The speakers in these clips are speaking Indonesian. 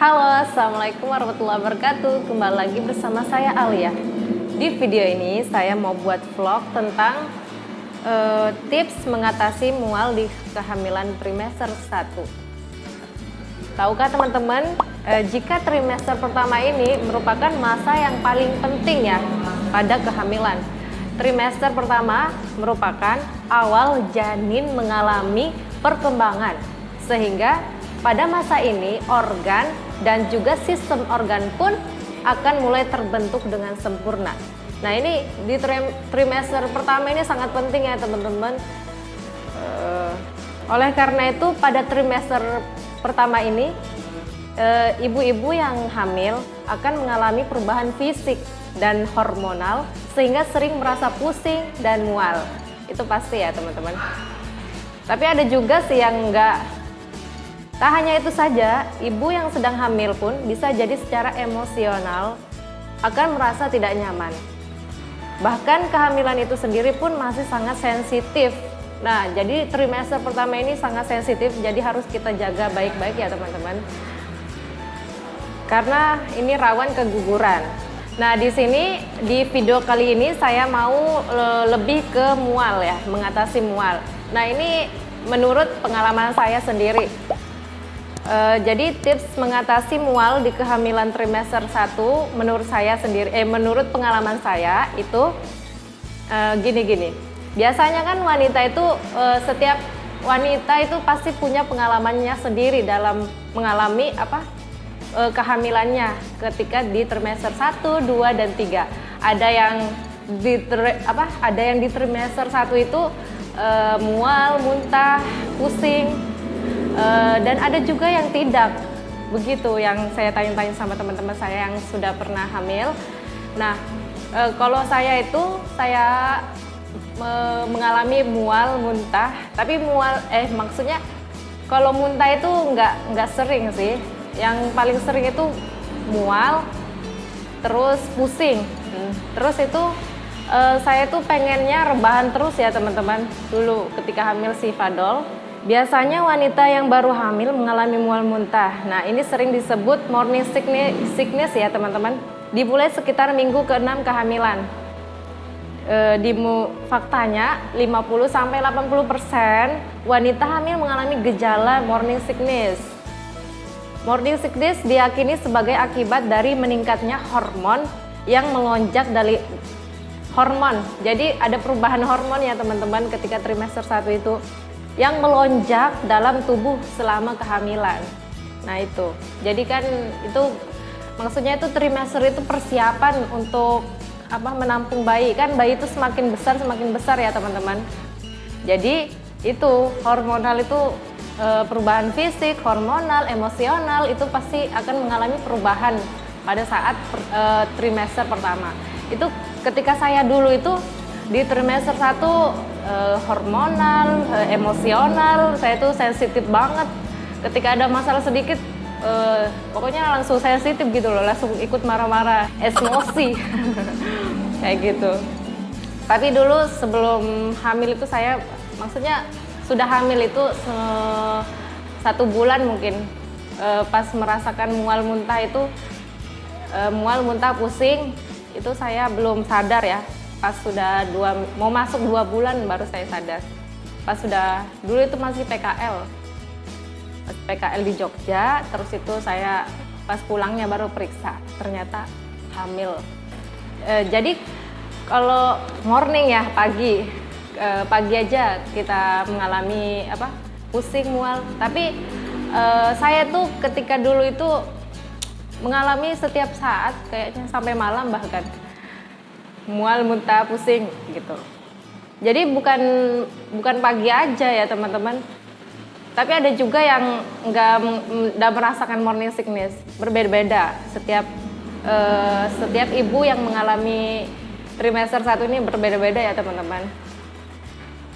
Halo, Assalamualaikum warahmatullahi wabarakatuh. Kembali lagi bersama saya Alia. Di video ini saya mau buat vlog tentang uh, tips mengatasi mual di kehamilan trimester 1 Tahukah teman-teman, uh, jika trimester pertama ini merupakan masa yang paling penting ya pada kehamilan? Trimester pertama merupakan awal janin mengalami perkembangan sehingga pada masa ini organ dan juga sistem organ pun akan mulai terbentuk dengan sempurna. Nah ini di trimester pertama ini sangat penting ya teman-teman. Uh, oleh karena itu pada trimester pertama ini eh, ibu-ibu yang hamil akan mengalami perubahan fisik dan hormonal sehingga sering merasa pusing dan mual. Itu pasti ya teman-teman. Tapi ada juga sih yang enggak Tak hanya itu saja, ibu yang sedang hamil pun bisa jadi secara emosional akan merasa tidak nyaman. Bahkan kehamilan itu sendiri pun masih sangat sensitif. Nah, jadi trimester pertama ini sangat sensitif, jadi harus kita jaga baik-baik ya teman-teman. Karena ini rawan keguguran. Nah, di sini di video kali ini saya mau lebih ke mual ya, mengatasi mual. Nah, ini menurut pengalaman saya sendiri. Uh, jadi tips mengatasi mual di kehamilan trimester 1 menurut saya sendiri eh menurut pengalaman saya itu eh, gini-gini. Uh, Biasanya kan wanita itu uh, setiap wanita itu pasti punya pengalamannya sendiri dalam mengalami apa uh, kehamilannya ketika di trimester 1, 2 dan 3. Ada yang di apa ada yang di trimester 1 itu uh, mual, muntah, pusing, Eh, dan ada juga yang tidak. Begitu yang saya tanya-tanya sama teman-teman saya yang sudah pernah hamil. Nah uh, kalau saya itu saya uh, mengalami mual muntah. Tapi mual eh maksudnya kalau muntah itu nggak nggak sering sih. Yang paling sering itu mual terus pusing. Hmm. terus itu uh, saya tuh pengennya rebahan terus ya teman-teman. Dulu ketika hamil si Fadol Biasanya wanita yang baru hamil mengalami mual muntah. Nah, ini sering disebut morning sickness, ya, teman-teman. Dimulai sekitar minggu ke-6 kehamilan. E, di faktanya 50 sampai 80% wanita hamil mengalami gejala morning sickness. Morning sickness diyakini sebagai akibat dari meningkatnya hormon yang melonjak dari hormon. Jadi ada perubahan hormon ya teman-teman ketika trimester 1 itu yang melonjak dalam tubuh selama kehamilan. Nah itu, jadi kan itu maksudnya itu trimester itu persiapan untuk apa menampung bayi kan bayi itu semakin besar semakin besar ya teman-teman. Jadi itu hormonal itu e, perubahan fisik, hormonal, emosional itu pasti akan mengalami perubahan pada saat e, trimester pertama. Itu ketika saya dulu itu di trimester 1 uh, hormonal, uh, emosional, saya tuh sensitif banget. Ketika ada masalah sedikit, uh, pokoknya langsung sensitif gitu loh, langsung ikut marah-marah, emosi, kayak gitu. Tapi dulu sebelum hamil itu saya, maksudnya sudah hamil itu satu bulan mungkin, uh, pas merasakan mual muntah itu, uh, mual muntah pusing, itu saya belum sadar ya pas sudah dua mau masuk dua bulan baru saya sadar. Pas sudah dulu itu masih PKL PKL di Jogja terus itu saya pas pulangnya baru periksa ternyata hamil. E, jadi kalau morning ya pagi e, pagi aja kita mengalami apa pusing mual. Tapi e, saya tuh ketika dulu itu mengalami setiap saat kayaknya sampai malam bahkan mual, muntah, pusing gitu. Jadi bukan bukan pagi aja ya teman-teman. Tapi ada juga yang nggak nggak merasakan morning sickness. Berbeda-beda setiap uh, setiap ibu yang mengalami trimester satu ini berbeda-beda ya teman-teman.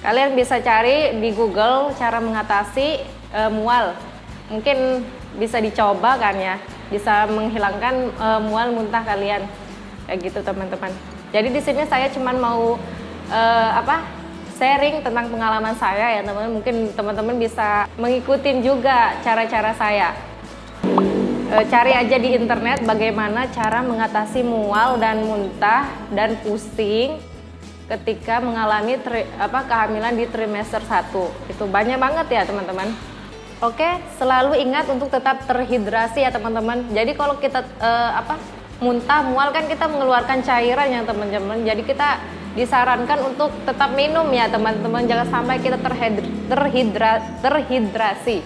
Kalian bisa cari di Google cara mengatasi uh, mual. Mungkin bisa dicoba kan ya, bisa menghilangkan uh, mual muntah kalian. Kayak gitu teman-teman. Jadi di sini saya cuma mau uh, apa sharing tentang pengalaman saya ya teman-teman. Mungkin teman-teman bisa mengikuti juga cara-cara saya. e, cari aja di internet bagaimana cara mengatasi mual dan muntah dan pusing ketika mengalami tri, apa kehamilan di trimester 1 itu banyak banget ya teman-teman oke selalu ingat untuk tetap terhidrasi ya teman-teman jadi kalau kita e, apa muntah mual. Kan kita mengeluarkan cairan ya teman-teman. Jadi kita disarankan untuk tetap minum ya teman-teman. Jangan sampai kita terhidra, terhidra, terhidrasi.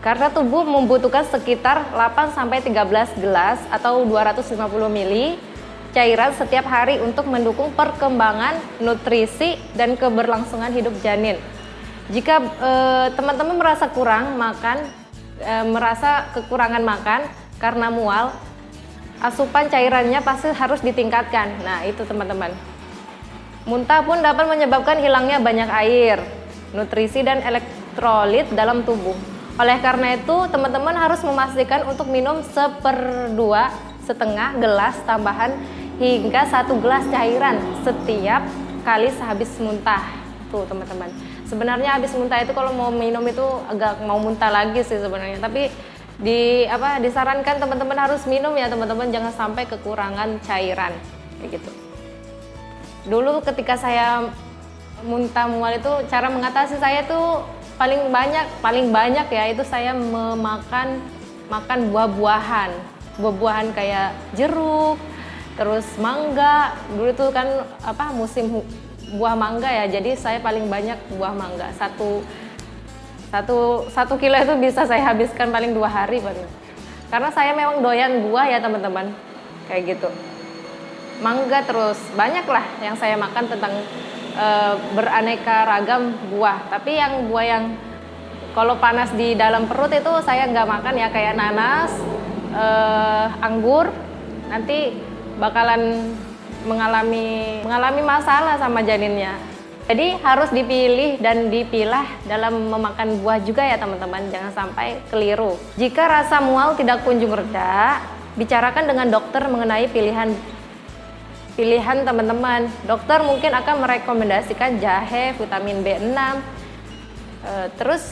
Karena tubuh membutuhkan sekitar 8 sampai 13 gelas atau 250 ml cairan setiap hari untuk mendukung perkembangan nutrisi dan keberlangsungan hidup janin. Jika eh, teman-teman merasa kurang makan, e, merasa kekurangan makan karena mual, asupan cairannya pasti harus ditingkatkan. Nah, itu teman-teman. Muntah pun dapat menyebabkan hilangnya banyak air, nutrisi dan elektrolit dalam tubuh. Oleh karena itu, teman-teman harus memastikan untuk minum seperdua setengah gelas tambahan hingga satu gelas cairan setiap kali sehabis muntah. Tuh teman-teman. Sebenarnya habis muntah itu kalau mau minum itu agak mau muntah lagi sih sebenarnya. Tapi di apa disarankan teman-teman harus minum ya teman-teman. Jangan sampai kekurangan cairan. Kayak gitu. Dulu ketika saya muntah mual itu cara mengatasi saya tuh paling banyak paling banyak ya itu saya memakan makan buah-buahan. Buah-buahan kayak jeruk terus mangga. Dulu tuh kan apa musim buah mangga ya. Jadi saya paling banyak buah mangga. Satu satu satu kilo itu bisa saya habiskan paling dua hari paling karena saya memang doyan buah ya teman-teman. Kayak gitu. Mangga terus. Banyak lah yang saya makan tentang e, beraneka ragam buah. Tapi yang buah yang kalau panas di dalam perut itu saya nggak makan ya. Kayak nanas e, anggur. Nanti bakalan mengalami mengalami masalah sama janinnya jadi harus dipilih dan dipilah dalam memakan buah juga ya teman-teman jangan sampai keliru jika rasa mual tidak kunjung reda bicarakan dengan dokter mengenai pilihan pilihan teman-teman. Dokter mungkin akan merekomendasikan jahe, vitamin B6, e, eh, terus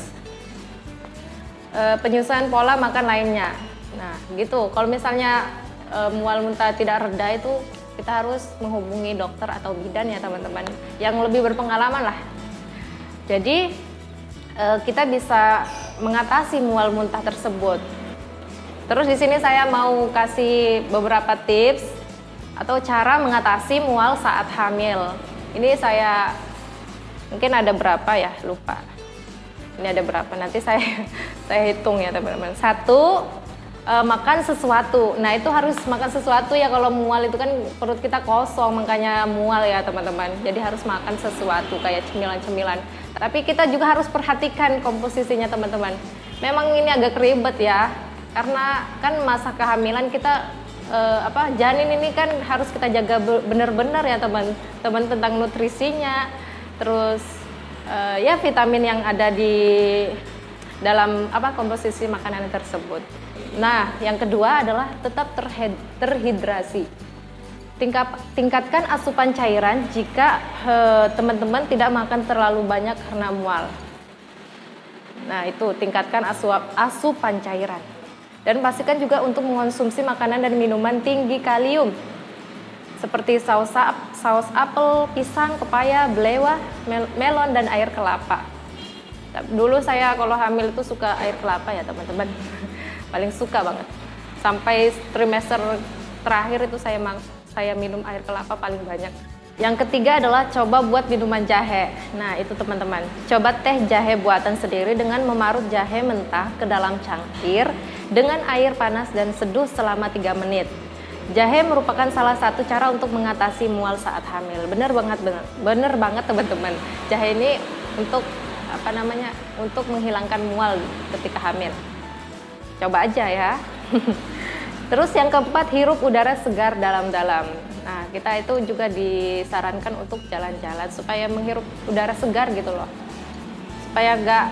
e, penyesuaian pola makan lainnya. Nah, gitu. Kalau misalnya e, mual muntah tidak reda itu kita harus menghubungi dokter atau bidan ya teman-teman yang lebih berpengalaman lah. Jadi e, kita bisa mengatasi mual muntah tersebut. Terus di sini saya mau kasih beberapa tips atau cara mengatasi mual saat hamil. Ini saya mungkin ada berapa ya lupa. Ini ada berapa nanti saya saya hitung ya teman-teman. Satu e, makan sesuatu. Nah itu harus makan sesuatu ya kalau mual itu kan perut kita kosong makanya mual ya teman-teman. Jadi harus makan sesuatu kayak cemilan-cemilan. Tapi kita juga harus perhatikan komposisinya teman-teman. Memang ini agak ribet ya karena kan masa kehamilan kita uh, apa janin ini kan harus kita jaga benar-benar ya teman-teman tentang nutrisinya terus uh, ya vitamin yang ada di dalam apa komposisi makanan tersebut. Nah, yang kedua adalah tetap terhidrasi. Tingkat, tingkatkan asupan cairan jika eh, teman-teman tidak makan terlalu banyak karena mual. Nah, itu tingkatkan asup, asupan cairan. Dan pastikan juga untuk mengonsumsi makanan dan minuman tinggi kalium seperti saus saus apel, pisang, pepaya, belewah, mel melon dan air kelapa. Dulu saya kalau hamil itu suka air kelapa ya teman-teman, paling suka banget. Sampai trimester terakhir itu saya saya minum air kelapa paling banyak. Yang ketiga adalah coba buat minuman jahe. Nah itu teman-teman, coba teh jahe buatan sendiri dengan memarut jahe mentah ke dalam cangkir dengan air panas dan seduh selama 3 menit. Jahe merupakan salah satu cara untuk mengatasi mual saat hamil. Bener banget, bener, bener banget teman-teman. Jahe ini untuk apa namanya, untuk menghilangkan mual ketika hamil. Coba aja ya. Terus yang keempat, hirup udara segar dalam-dalam. Nah, kita itu juga disarankan untuk jalan-jalan supaya menghirup udara segar gitu loh. Supaya enggak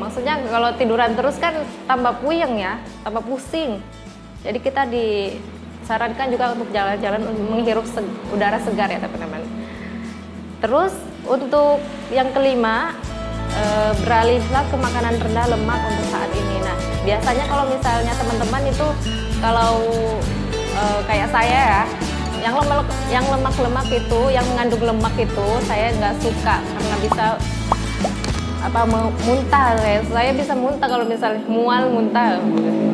maksudnya kalau tiduran terus kan tambah puyeng ya, tambah pusing. Jadi kita disarankan juga untuk jalan-jalan menghirup se udara segar ya teman-teman. Terus untuk yang kelima, e, beralihlah ke makanan rendah lemak untuk saat ini. Nah, biasanya kalau misalnya teman-teman itu kalau e, kayak saya ya yang lemak yang lemak-lemak itu yang mengandung lemak itu saya nggak suka karena bisa apa muntah. Saya saya bisa muntah kalau misalnya mual muntah.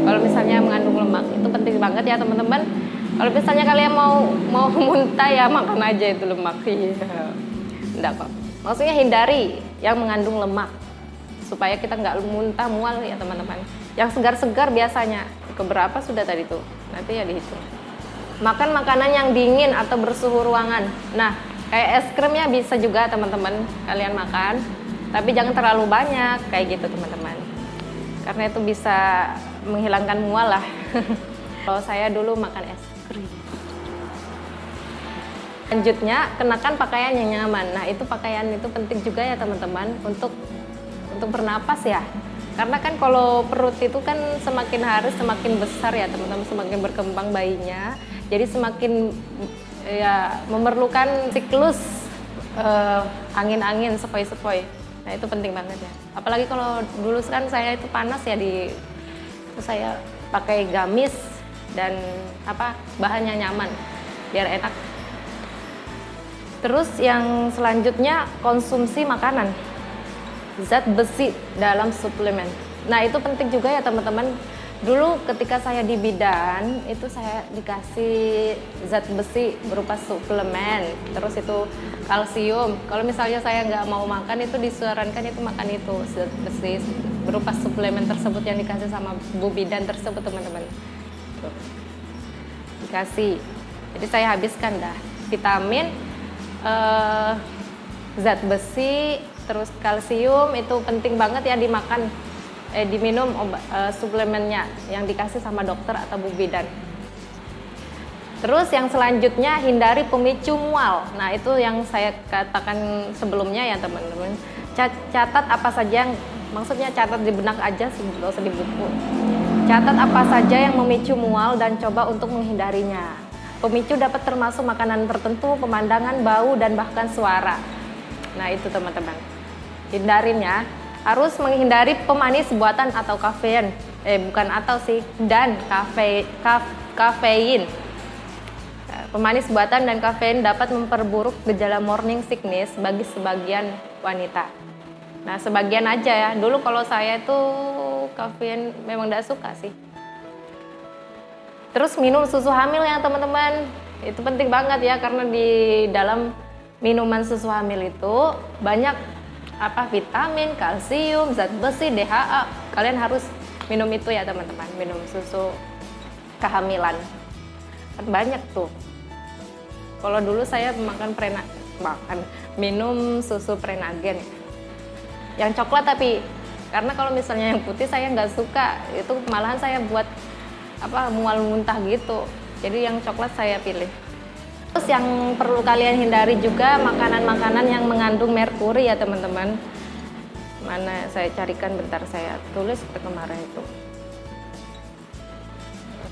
Kalau misalnya mengandung lemak itu penting banget ya teman-teman. Kalau misalnya kalian mau mau muntah ya makan aja itu lemak. Iya. Kok maksudnya hindari yang mengandung lemak supaya kita nggak muntah mual ya teman-teman yang segar-segar biasanya keberapa sudah tadi tuh nanti ya dihitung makan makanan yang dingin atau bersuhu ruangan. Nah, kayak es krim ya bisa juga teman-teman kalian makan, tapi jangan terlalu banyak kayak gitu teman-teman. Karena itu bisa menghilangkan mual lah. Kalau saya dulu makan es krim. Lanjutnya, kenakan pakaian yang nyaman. Nah, itu pakaian itu penting juga ya teman-teman untuk untuk bernapas ya. Karena kan kalau perut itu kan semakin hari semakin besar ya teman-teman, semakin berkembang bayinya jadi semakin ya memerlukan siklus uh, angin-angin sepoi-sepoi. Nah itu penting banget ya. Apalagi kalau dulu kan saya itu panas ya di itu saya pakai gamis dan apa bahannya nyaman biar enak. Terus yang selanjutnya konsumsi makanan zat besi dalam suplemen. Nah itu penting juga ya teman-teman Dulu ketika saya di bidan itu saya dikasih zat besi berupa suplemen, terus itu kalsium. Kalau misalnya saya nggak mau makan itu disarankan itu makan itu zat besi berupa suplemen tersebut yang dikasih sama bu bidan tersebut teman-teman. Dikasih. Jadi saya habiskan dah vitamin, eh, zat besi, terus kalsium itu penting banget ya dimakan eh, diminum obat, eh, suplemennya yang dikasih sama dokter atau bu bidan. Terus yang selanjutnya hindari pemicu mual. Nah itu yang saya katakan sebelumnya ya teman-teman. Catat apa saja yang maksudnya catat di benak aja nggak usah di buku. Catat apa saja yang memicu mual dan coba untuk menghindarinya. Pemicu dapat termasuk makanan tertentu, pemandangan, bau, dan bahkan suara. Nah itu teman-teman. Hindarin ya. Harus menghindari pemanis buatan atau kafein. Eh bukan atau sih. Dan kafe kaf, kafein. Pemanis buatan dan kafein dapat memperburuk gejala morning sickness bagi sebagian wanita. Nah sebagian aja ya. Dulu kalau saya itu kafein memang tidak suka sih. Terus minum susu hamil ya teman-teman. Itu penting banget ya karena di dalam minuman susu hamil itu banyak apa vitamin, kalsium, zat besi, DHA. Kalian harus minum itu ya teman-teman, minum susu kehamilan. Kan banyak tuh. Kalau dulu saya makan prena makan minum susu prenagen. Yang coklat tapi karena kalau misalnya yang putih saya nggak suka, itu malahan saya buat apa mual muntah gitu. Jadi yang coklat saya pilih. Terus yang perlu kalian hindari juga makanan-makanan yang mengandung merkuri ya teman-teman. Mana saya carikan bentar saya tulis kemarin itu.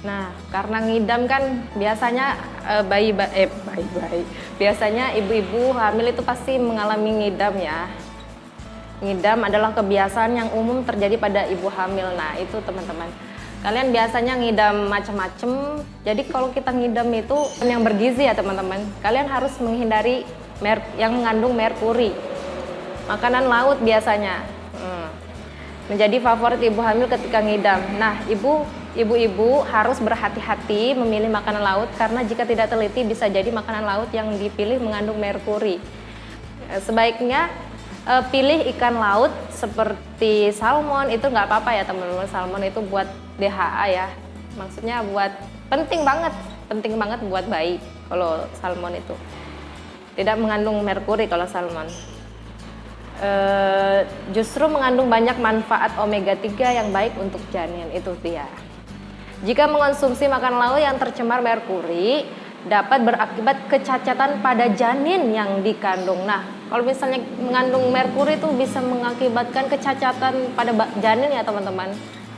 Nah, karena ngidam kan biasanya eh, bayi eh bayi bayi. Biasanya ibu-ibu hamil itu pasti mengalami ngidam ya. Ngidam adalah kebiasaan yang umum terjadi pada ibu hamil. Nah, itu teman-teman Kalian biasanya ngidam macam-macam. Jadi kalau kita ngidam itu yang bergizi ya teman-teman. Kalian harus menghindari yang mengandung merkuri. Makanan laut biasanya. Hmm. Menjadi favorit ibu hamil ketika ngidam. Nah, ibu ibu-ibu harus berhati-hati memilih makanan laut karena jika tidak teliti bisa jadi makanan laut yang dipilih mengandung merkuri. Eh, sebaiknya uh, pilih ikan laut seperti salmon itu nggak apa-apa ya teman-teman salmon itu buat DHA ya maksudnya buat penting banget penting banget buat bayi kalau salmon itu tidak mengandung merkuri kalau salmon uh, justru mengandung banyak manfaat omega 3 yang baik untuk janin itu dia jika mengonsumsi makan laut yang tercemar merkuri dapat berakibat kecacatan pada janin yang dikandung. Nah, kalau misalnya mengandung merkuri itu bisa mengakibatkan kecacatan pada janin ya teman-teman.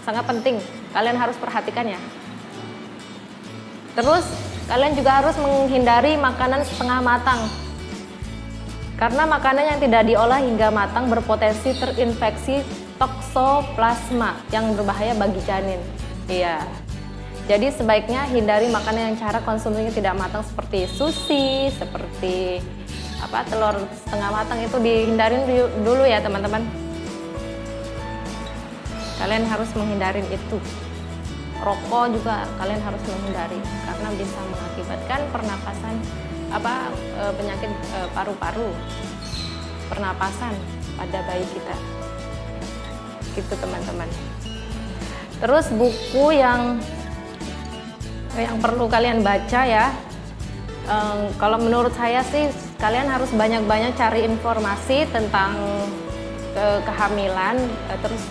Sangat penting, kalian harus perhatikan ya. Terus, kalian juga harus menghindari makanan setengah matang. Karena makanan yang tidak diolah hingga matang berpotensi terinfeksi toksoplasma yang berbahaya bagi janin. Iya. Jadi sebaiknya hindari makanan yang cara konsumsinya tidak matang seperti sushi, seperti apa telur setengah matang itu dihindarin dulu ya teman-teman. Kalian harus menghindarin itu. Rokok juga kalian harus menghindari karena bisa mengakibatkan pernapasan apa e, penyakit e, paru-paru, pernapasan pada bayi kita. Gitu teman-teman. Terus buku yang yang perlu kalian baca ya um, kalau menurut saya sih kalian harus banyak-banyak cari informasi tentang ke kehamilan uh, terus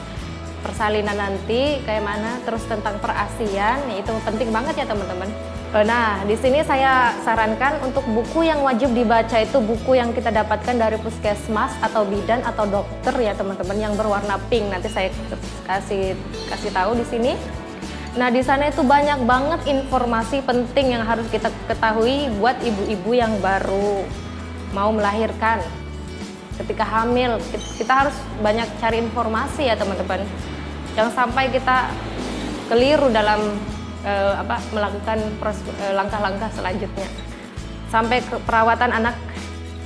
persalinan nanti kayak mana terus tentang perasian itu penting banget ya teman-teman Nah, di sini saya sarankan untuk buku yang wajib dibaca itu buku yang kita dapatkan dari puskesmas atau bidan atau dokter ya teman-teman yang berwarna pink. Nanti saya kasih kasih tahu di sini. Nah, di sana itu banyak banget informasi penting yang harus kita ketahui buat ibu-ibu yang baru mau melahirkan. Ketika hamil, kita harus banyak cari informasi ya, teman-teman. Jangan sampai kita keliru dalam uh, apa melakukan eh, langkah-langkah selanjutnya. Sampai ke perawatan anak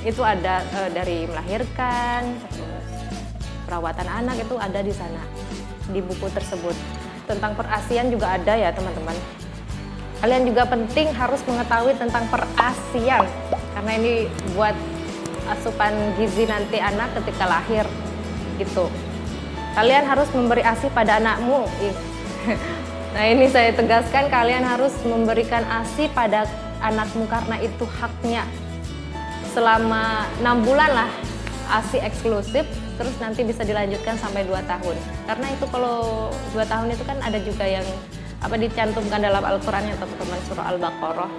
itu ada uh, dari melahirkan, perawatan anak itu ada di sana di buku tersebut tentang perasian juga ada ya teman-teman. Kalian juga penting harus mengetahui tentang perasian karena ini buat asupan gizi nanti anak ketika lahir gitu. Kalian harus memberi ASI pada anakmu. Nah ini saya tegaskan kalian harus memberikan ASI pada anakmu karena itu haknya. Selama enam bulan lah ASI eksklusif terus nanti bisa dilanjutkan sampai 2 tahun karena itu kalau 2 tahun itu kan ada juga yang apa dicantumkan dalam Al-Quran ya teman-teman surah Al-Baqarah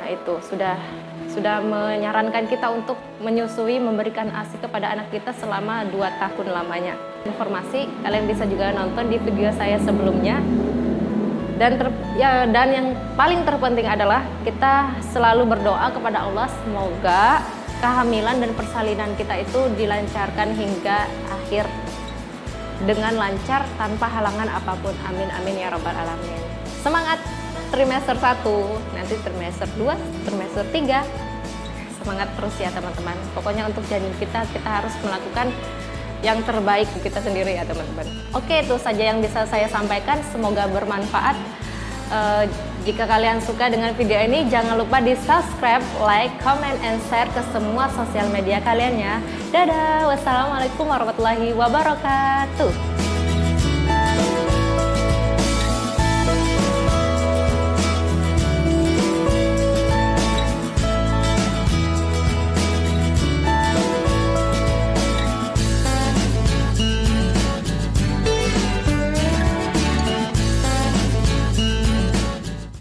nah itu sudah sudah menyarankan kita untuk menyusui memberikan ASI kepada anak kita selama 2 tahun lamanya informasi kalian bisa juga nonton di video saya sebelumnya dan ter, ya dan yang paling terpenting adalah kita selalu berdoa kepada Allah semoga kehamilan dan persalinan kita itu dilancarkan hingga akhir dengan lancar tanpa halangan apa pun. Amin amin ya rabbal alamin. Semangat trimester 1, nanti trimester 2, trimester 3. Semangat terus ya teman-teman. Pokoknya untuk janin kita kita harus melakukan yang terbaik kita sendiri ya teman-teman. Oke, itu saja yang bisa saya sampaikan. Semoga bermanfaat. Uh, jika kalian suka dengan video ini, jangan lupa di subscribe, like, comment, and share ke semua sosial media kalian ya. Dadah, wassalamualaikum warahmatullahi wabarakatuh.